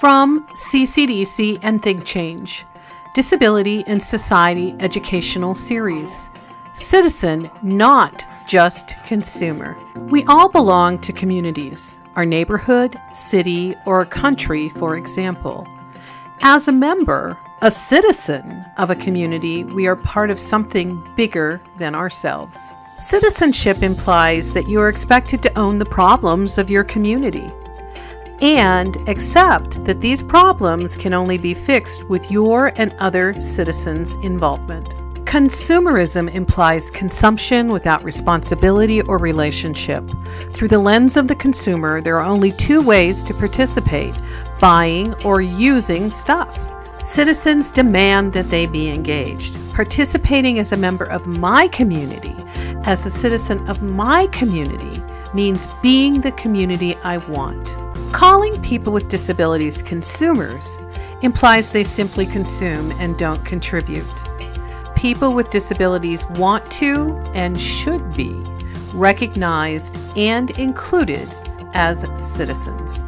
From CCDC and Think Change Disability and Society Educational Series Citizen, not just consumer. We all belong to communities, our neighborhood, city, or country, for example. As a member, a citizen of a community, we are part of something bigger than ourselves. Citizenship implies that you are expected to own the problems of your community and accept that these problems can only be fixed with your and other citizens' involvement. Consumerism implies consumption without responsibility or relationship. Through the lens of the consumer, there are only two ways to participate buying or using stuff. Citizens demand that they be engaged. Participating as a member of my community, as a citizen of my community, means being the community I want. Calling people with disabilities consumers implies they simply consume and don't contribute. People with disabilities want to and should be recognized and included as citizens.